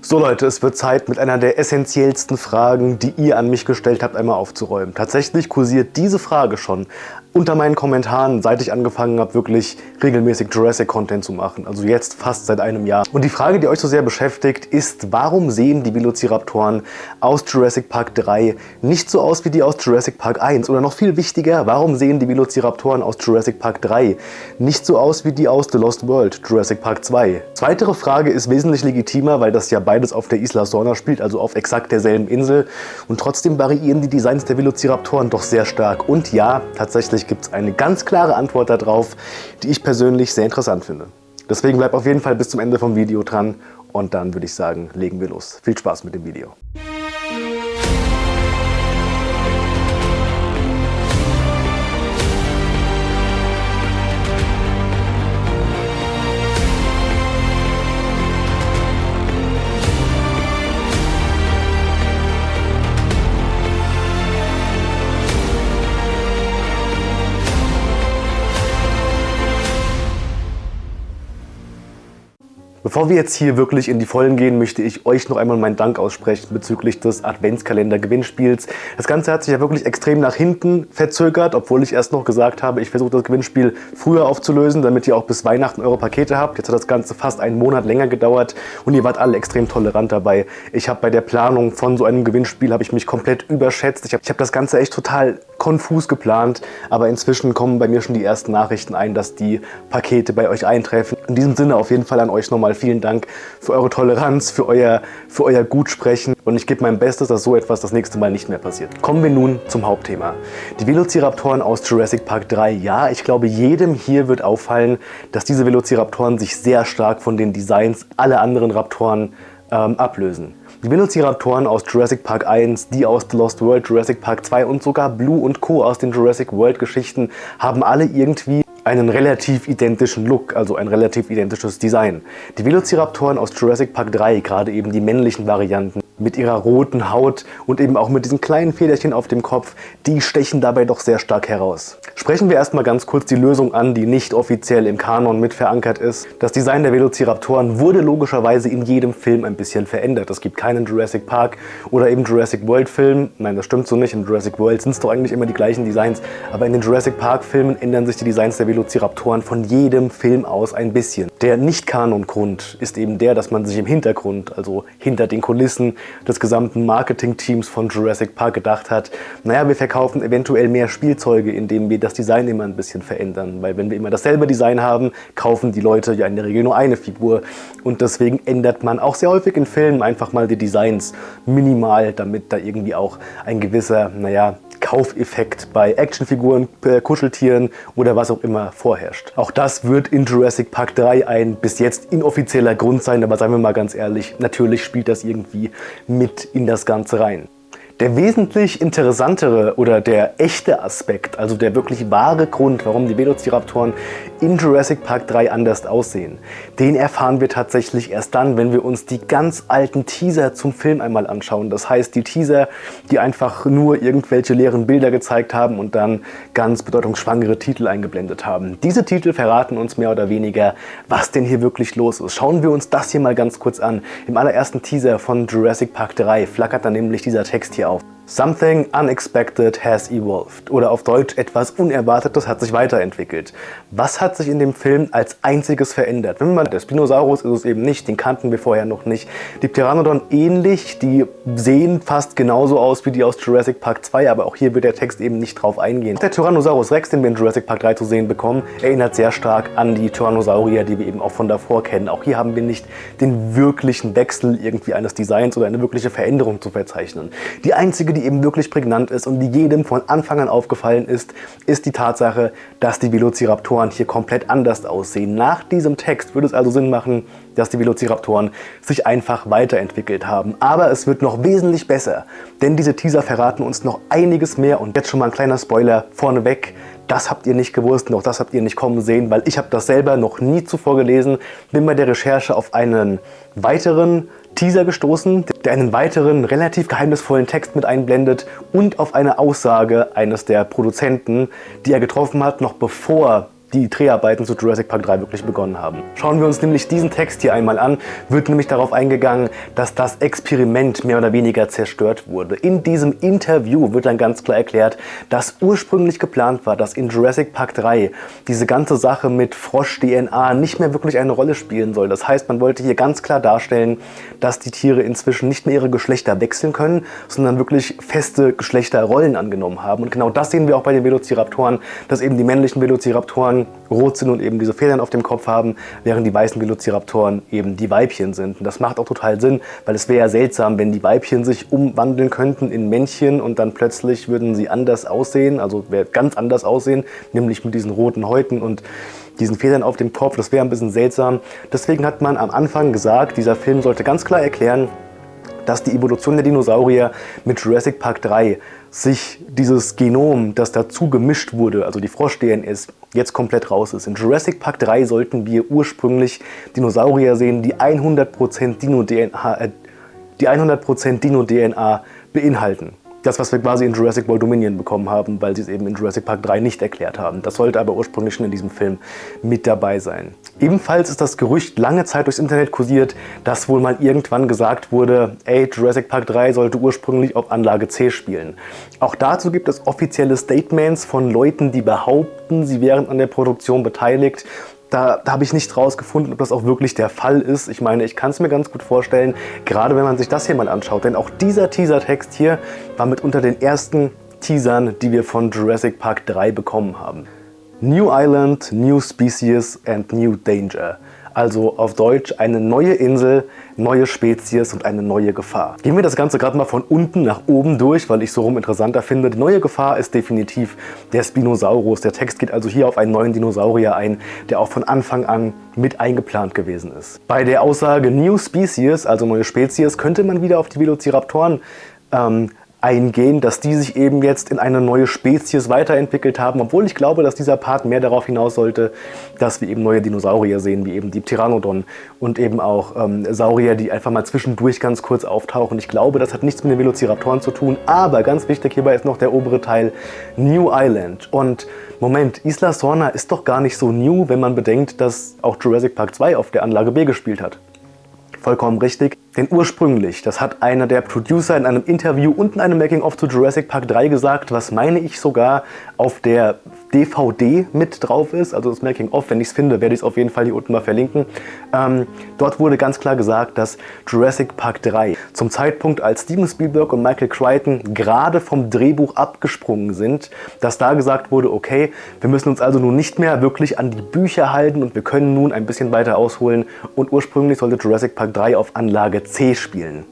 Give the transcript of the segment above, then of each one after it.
So Leute, es wird Zeit, mit einer der essentiellsten Fragen, die ihr an mich gestellt habt, einmal aufzuräumen. Tatsächlich kursiert diese Frage schon unter meinen Kommentaren, seit ich angefangen habe, wirklich regelmäßig Jurassic-Content zu machen. Also jetzt fast seit einem Jahr. Und die Frage, die euch so sehr beschäftigt, ist, warum sehen die Velociraptoren aus Jurassic Park 3 nicht so aus wie die aus Jurassic Park 1? Oder noch viel wichtiger, warum sehen die Velociraptoren aus Jurassic Park 3 nicht so aus wie die aus The Lost World, Jurassic Park 2? Zweitere Frage ist wesentlich legitimer, weil das ja beides auf der Isla Sorna spielt, also auf exakt derselben Insel. Und trotzdem variieren die Designs der Velociraptoren doch sehr stark. Und ja, tatsächlich Tatsächlich gibt es eine ganz klare Antwort darauf, die ich persönlich sehr interessant finde. Deswegen bleibt auf jeden Fall bis zum Ende vom Video dran und dann würde ich sagen, legen wir los. Viel Spaß mit dem Video. Bevor wir jetzt hier wirklich in die Vollen gehen, möchte ich euch noch einmal meinen Dank aussprechen bezüglich des Adventskalender-Gewinnspiels. Das Ganze hat sich ja wirklich extrem nach hinten verzögert, obwohl ich erst noch gesagt habe, ich versuche das Gewinnspiel früher aufzulösen, damit ihr auch bis Weihnachten eure Pakete habt. Jetzt hat das Ganze fast einen Monat länger gedauert und ihr wart alle extrem tolerant dabei. Ich habe bei der Planung von so einem Gewinnspiel habe ich mich komplett überschätzt. Ich habe hab das Ganze echt total konfus geplant, aber inzwischen kommen bei mir schon die ersten Nachrichten ein, dass die Pakete bei euch eintreffen. In diesem Sinne auf jeden Fall an euch nochmal vielen Dank für eure Toleranz, für euer, für euer Gutsprechen und ich gebe mein Bestes, dass so etwas das nächste Mal nicht mehr passiert. Kommen wir nun zum Hauptthema. Die Velociraptoren aus Jurassic Park 3. Ja, ich glaube jedem hier wird auffallen, dass diese Velociraptoren sich sehr stark von den Designs aller anderen Raptoren ähm, ablösen. Die Velociraptoren aus Jurassic Park 1, die aus The Lost World, Jurassic Park 2 und sogar Blue und Co. aus den Jurassic World Geschichten haben alle irgendwie einen relativ identischen Look, also ein relativ identisches Design. Die Velociraptoren aus Jurassic Park 3, gerade eben die männlichen Varianten, mit ihrer roten Haut und eben auch mit diesen kleinen Federchen auf dem Kopf, die stechen dabei doch sehr stark heraus. Sprechen wir erstmal ganz kurz die Lösung an, die nicht offiziell im Kanon mit verankert ist. Das Design der Velociraptoren wurde logischerweise in jedem Film ein bisschen verändert. Es gibt keinen Jurassic Park oder eben Jurassic World Film. Nein, das stimmt so nicht. In Jurassic World sind es doch eigentlich immer die gleichen Designs. Aber in den Jurassic Park Filmen ändern sich die Designs der Velociraptoren von jedem Film aus ein bisschen. Der Nicht-Kanon-Grund ist eben der, dass man sich im Hintergrund, also hinter den Kulissen, des gesamten Marketing-Teams von Jurassic Park gedacht hat, naja, wir verkaufen eventuell mehr Spielzeuge, indem wir das Design immer ein bisschen verändern. Weil wenn wir immer dasselbe Design haben, kaufen die Leute ja in der Regel nur eine Figur. Und deswegen ändert man auch sehr häufig in Filmen einfach mal die Designs minimal, damit da irgendwie auch ein gewisser, naja, Kaufeffekt bei Actionfiguren, äh, Kuscheltieren oder was auch immer vorherrscht. Auch das wird in Jurassic Park 3 ein bis jetzt inoffizieller Grund sein, aber seien wir mal ganz ehrlich, natürlich spielt das irgendwie mit in das Ganze rein. Der wesentlich interessantere oder der echte Aspekt, also der wirklich wahre Grund, warum die Velociraptoren in Jurassic Park 3 anders aussehen, den erfahren wir tatsächlich erst dann, wenn wir uns die ganz alten Teaser zum Film einmal anschauen. Das heißt, die Teaser, die einfach nur irgendwelche leeren Bilder gezeigt haben und dann ganz bedeutungsschwangere Titel eingeblendet haben. Diese Titel verraten uns mehr oder weniger, was denn hier wirklich los ist. Schauen wir uns das hier mal ganz kurz an. Im allerersten Teaser von Jurassic Park 3 flackert dann nämlich dieser Text hier auf. Something unexpected has evolved. Oder auf Deutsch etwas Unerwartetes hat sich weiterentwickelt. Was hat sich in dem Film als einziges verändert? Wenn man der Spinosaurus ist es eben nicht, den kannten wir vorher noch nicht. Die Pteranodon ähnlich, die sehen fast genauso aus wie die aus Jurassic Park 2, aber auch hier wird der Text eben nicht drauf eingehen. Der Tyrannosaurus Rex, den wir in Jurassic Park 3 zu sehen bekommen, erinnert sehr stark an die Tyrannosaurier, die wir eben auch von davor kennen. Auch hier haben wir nicht den wirklichen Wechsel irgendwie eines Designs oder eine wirkliche Veränderung zu verzeichnen. Die einzige, die eben wirklich prägnant ist und die jedem von Anfang an aufgefallen ist, ist die Tatsache, dass die Velociraptoren hier komplett anders aussehen. Nach diesem Text würde es also Sinn machen, dass die Velociraptoren sich einfach weiterentwickelt haben. Aber es wird noch wesentlich besser, denn diese Teaser verraten uns noch einiges mehr und jetzt schon mal ein kleiner Spoiler vorneweg. Das habt ihr nicht gewusst, noch das habt ihr nicht kommen sehen, weil ich habe das selber noch nie zuvor gelesen. Bin bei der Recherche auf einen weiteren Teaser gestoßen, der einen weiteren relativ geheimnisvollen Text mit einblendet und auf eine Aussage eines der Produzenten, die er getroffen hat, noch bevor die Dreharbeiten zu Jurassic Park 3 wirklich begonnen haben. Schauen wir uns nämlich diesen Text hier einmal an, wird nämlich darauf eingegangen, dass das Experiment mehr oder weniger zerstört wurde. In diesem Interview wird dann ganz klar erklärt, dass ursprünglich geplant war, dass in Jurassic Park 3 diese ganze Sache mit Frosch-DNA nicht mehr wirklich eine Rolle spielen soll. Das heißt, man wollte hier ganz klar darstellen, dass die Tiere inzwischen nicht mehr ihre Geschlechter wechseln können, sondern wirklich feste Geschlechterrollen angenommen haben. Und genau das sehen wir auch bei den Velociraptoren, dass eben die männlichen Velociraptoren rot sind und eben diese Federn auf dem Kopf haben, während die weißen Velociraptoren eben die Weibchen sind. Und das macht auch total Sinn, weil es wäre ja seltsam, wenn die Weibchen sich umwandeln könnten in Männchen und dann plötzlich würden sie anders aussehen, also ganz anders aussehen, nämlich mit diesen roten Häuten und diesen Federn auf dem Kopf. Das wäre ein bisschen seltsam. Deswegen hat man am Anfang gesagt, dieser Film sollte ganz klar erklären, dass die Evolution der Dinosaurier mit Jurassic Park 3 sich dieses Genom, das dazu gemischt wurde, also die Frosch-DNS, jetzt komplett raus ist. In Jurassic Park 3 sollten wir ursprünglich Dinosaurier sehen, die 100% Dino-DNA äh, die 100% Dino-DNA beinhalten das, was wir quasi in Jurassic World Dominion bekommen haben, weil sie es eben in Jurassic Park 3 nicht erklärt haben. Das sollte aber ursprünglich schon in diesem Film mit dabei sein. Ebenfalls ist das Gerücht lange Zeit durchs Internet kursiert, dass wohl mal irgendwann gesagt wurde, ey, Jurassic Park 3 sollte ursprünglich auf Anlage C spielen. Auch dazu gibt es offizielle Statements von Leuten, die behaupten, sie wären an der Produktion beteiligt da, da habe ich nicht rausgefunden, ob das auch wirklich der Fall ist. Ich meine, ich kann es mir ganz gut vorstellen, gerade wenn man sich das hier mal anschaut. Denn auch dieser Teasertext hier war mit unter den ersten Teasern, die wir von Jurassic Park 3 bekommen haben. New Island, New Species and New Danger. Also auf Deutsch eine neue Insel, neue Spezies und eine neue Gefahr. Gehen wir das Ganze gerade mal von unten nach oben durch, weil ich so rum interessanter finde. Die neue Gefahr ist definitiv der Spinosaurus. Der Text geht also hier auf einen neuen Dinosaurier ein, der auch von Anfang an mit eingeplant gewesen ist. Bei der Aussage New Species, also neue Spezies, könnte man wieder auf die Velociraptoren ähm, eingehen, dass die sich eben jetzt in eine neue Spezies weiterentwickelt haben, obwohl ich glaube, dass dieser Part mehr darauf hinaus sollte, dass wir eben neue Dinosaurier sehen, wie eben die Pteranodon und eben auch ähm, Saurier, die einfach mal zwischendurch ganz kurz auftauchen. Ich glaube, das hat nichts mit den Velociraptoren zu tun, aber ganz wichtig hierbei ist noch der obere Teil New Island. Und Moment, Isla Sorna ist doch gar nicht so new, wenn man bedenkt, dass auch Jurassic Park 2 auf der Anlage B gespielt hat. Vollkommen richtig. Denn ursprünglich, das hat einer der Producer in einem Interview und in einem Making-of zu Jurassic Park 3 gesagt, was meine ich sogar auf der DVD mit drauf ist, also das Making-of, wenn ich es finde, werde ich es auf jeden Fall hier unten mal verlinken. Ähm, dort wurde ganz klar gesagt, dass Jurassic Park 3 zum Zeitpunkt, als Steven Spielberg und Michael Crichton gerade vom Drehbuch abgesprungen sind, dass da gesagt wurde, okay, wir müssen uns also nun nicht mehr wirklich an die Bücher halten und wir können nun ein bisschen weiter ausholen und ursprünglich sollte Jurassic Park 3 auf Anlage C spielen.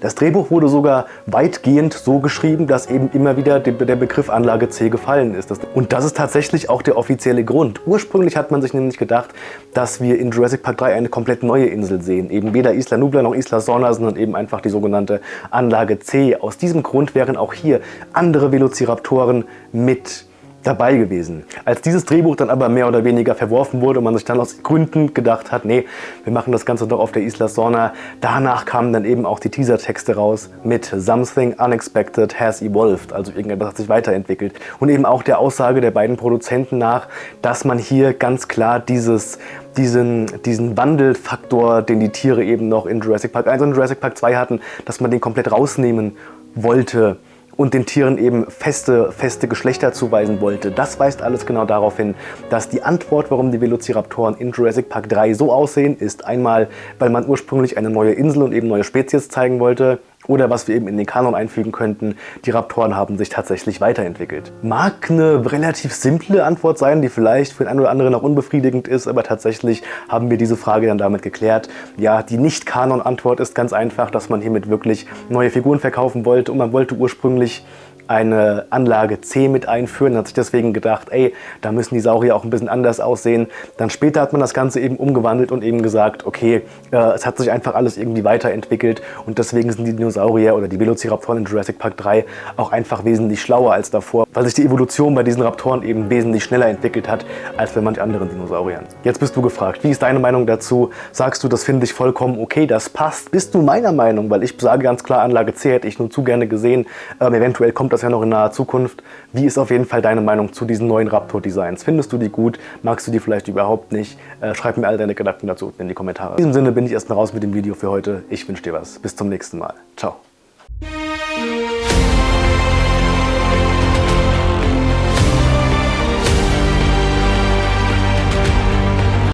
Das Drehbuch wurde sogar weitgehend so geschrieben, dass eben immer wieder der Begriff Anlage C gefallen ist. Und das ist tatsächlich auch der offizielle Grund. Ursprünglich hat man sich nämlich gedacht, dass wir in Jurassic Park 3 eine komplett neue Insel sehen. Eben weder Isla Nubla noch Isla Sorna, sondern eben einfach die sogenannte Anlage C. Aus diesem Grund wären auch hier andere Velociraptoren mit dabei gewesen. Als dieses Drehbuch dann aber mehr oder weniger verworfen wurde und man sich dann aus Gründen gedacht hat, nee, wir machen das Ganze doch auf der Isla Sorna, danach kamen dann eben auch die Teasertexte raus mit Something Unexpected has evolved, also irgendetwas hat sich weiterentwickelt. Und eben auch der Aussage der beiden Produzenten nach, dass man hier ganz klar dieses diesen, diesen Wandelfaktor, den die Tiere eben noch in Jurassic Park 1 und Jurassic Park 2 hatten, dass man den komplett rausnehmen wollte und den Tieren eben feste, feste Geschlechter zuweisen wollte. Das weist alles genau darauf hin, dass die Antwort, warum die Velociraptoren in Jurassic Park 3 so aussehen, ist einmal, weil man ursprünglich eine neue Insel und eben neue Spezies zeigen wollte oder was wir eben in den Kanon einfügen könnten, die Raptoren haben sich tatsächlich weiterentwickelt. Mag eine relativ simple Antwort sein, die vielleicht für den einen oder anderen auch unbefriedigend ist, aber tatsächlich haben wir diese Frage dann damit geklärt. Ja, die Nicht-Kanon-Antwort ist ganz einfach, dass man hiermit wirklich neue Figuren verkaufen wollte und man wollte ursprünglich eine Anlage C mit einführen, hat sich deswegen gedacht, ey, da müssen die Saurier auch ein bisschen anders aussehen. Dann später hat man das Ganze eben umgewandelt und eben gesagt, okay, äh, es hat sich einfach alles irgendwie weiterentwickelt und deswegen sind die Dinosaurier oder die Velociraptoren in Jurassic Park 3 auch einfach wesentlich schlauer als davor, weil sich die Evolution bei diesen Raptoren eben wesentlich schneller entwickelt hat, als bei manch anderen Dinosauriern. Jetzt bist du gefragt, wie ist deine Meinung dazu? Sagst du, das finde ich vollkommen okay, das passt? Bist du meiner Meinung? Weil ich sage ganz klar, Anlage C hätte ich nur zu gerne gesehen. Ähm, eventuell kommt das ja noch in naher Zukunft. Wie ist auf jeden Fall deine Meinung zu diesen neuen Raptor-Designs? Findest du die gut? Magst du die vielleicht überhaupt nicht? Äh, schreib mir all deine Gedanken dazu in die Kommentare. In diesem Sinne bin ich erstmal raus mit dem Video für heute. Ich wünsche dir was. Bis zum nächsten Mal. Ciao.